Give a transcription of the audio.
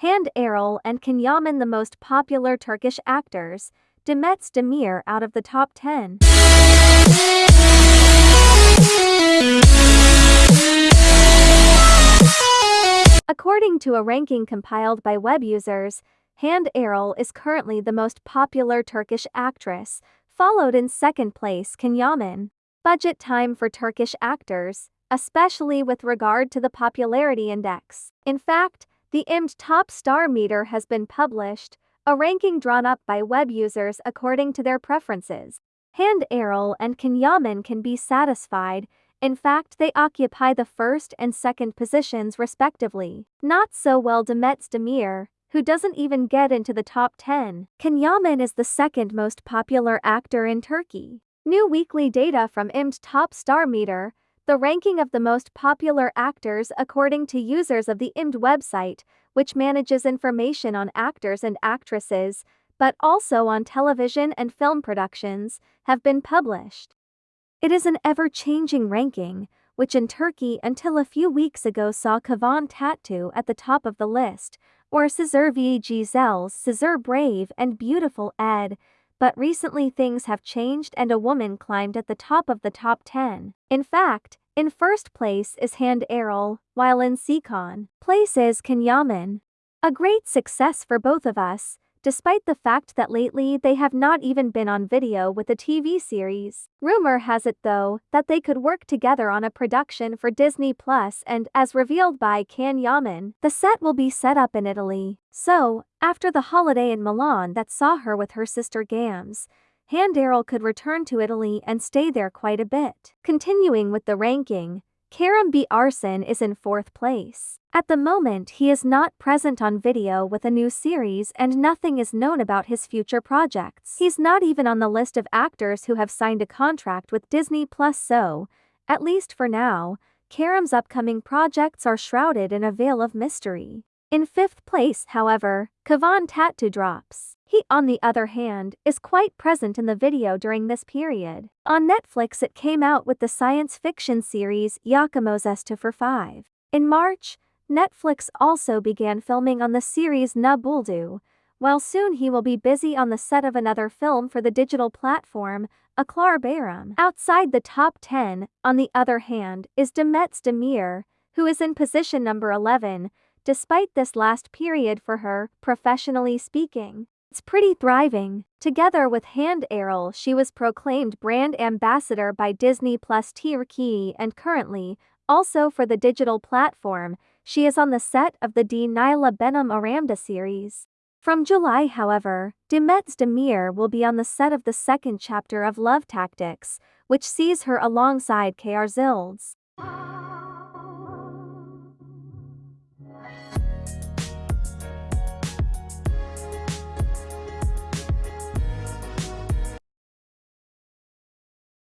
Hande Erçel and Can Yaman the most popular Turkish actors, Demet Özdemir out of the top 10. According to a ranking compiled by web users, Hande Erçel is currently the most popular Turkish actress, followed in second place Can Yaman. Budget time for Turkish actors, especially with regard to the popularity index. In fact, the IMD Top Star Meter has been published, a ranking drawn up by web users according to their preferences. Hande Erçel and Can Yaman can be satisfied, in fact they occupy the first and second positions respectively. Not so well Demet Özdemir, who doesn't even get into the top 10. Can Yaman is the second most popular actor in Turkey. New weekly data from IMD Top Star Meter, the ranking of the most popular actors according to users of the IMD website, which manages information on actors and actresses, but also on television and film productions, have been published. It is an ever changing ranking, which in Turkey until a few weeks ago saw Kıvanç Tatlıtuğ at the top of the list, or Sezer V. Gizel's Sezer Brave and Beautiful Ed, but recently things have changed and a woman climbed at the top of the top 10. In fact, in first place is Hande Erçel, while in second place is Can A great success for both of us, despite the fact that lately they have not even been on video with a TV series. Rumor has it though, that they could work together on a production for Disney Plus and, as revealed by Can Yaman, the set will be set up in Italy. So, after the holiday in Milan that saw her with her sister Gamze, Hande Erçel could return to Italy and stay there quite a bit. Continuing with the ranking, Kerem Bürsin is in fourth place. At the moment he is not present on video with a new series and nothing is known about his future projects. He's not even on the list of actors who have signed a contract with Disney Plus so, at least for now, Kerem's upcoming projects are shrouded in a veil of mystery. In fifth place, however, Kıvanç Tatlıtuğ drops. He, on the other hand, is quite present in the video during this period. On Netflix it came out with the science fiction series Yakamoz for 5. In March, Netflix also began filming on the series Ne Buldu, while soon he will be busy on the set of another film for the digital platform, Aklar Bayram. Outside the top 10, on the other hand, is Demet Özdemir, who is in position number 11, despite this last period for her, professionally speaking. It's pretty thriving. Together with Hande Erçel, she was proclaimed brand ambassador by Disney Plus Turkey and currently, also for the digital platform, she is on the set of the D. Naila Benim Aramda series. From July, however, Demet Özdemir will be on the set of the second chapter of Love Tactics, which sees her alongside Kar Yıldız.